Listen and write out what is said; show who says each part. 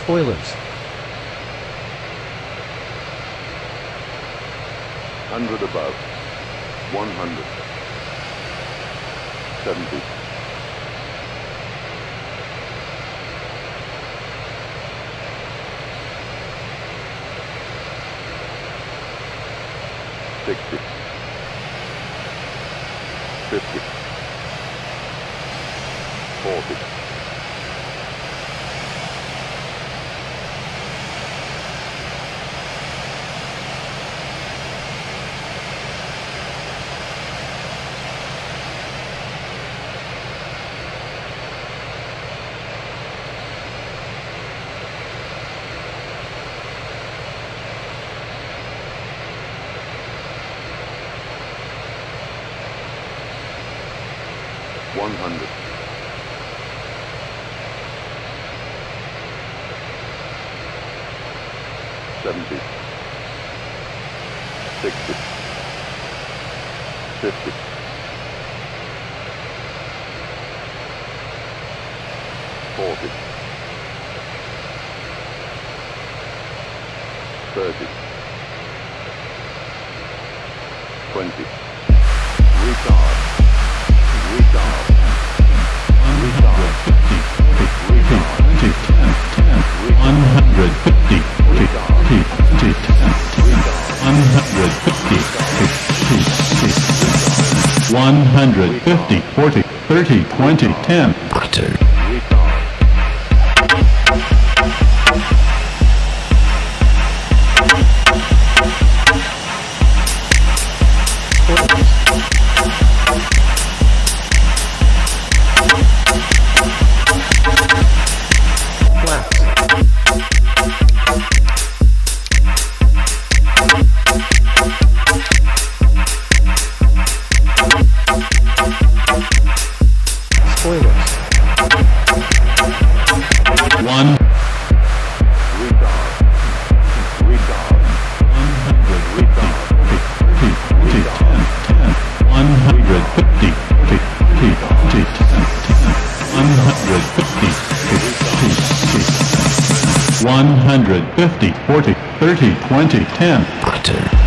Speaker 1: Spoilers.
Speaker 2: Hundred above. One hundred. Seventy. Sixty. Fifty. Forty. One hundred. Seventy. Sixty. Fifty. Forty. Thirty. Twenty. Retard.
Speaker 3: 150, 50, 10, 150, 150, 40, 30, 20, 10.
Speaker 2: Retard.
Speaker 3: 150, 40, 30, 20, 10.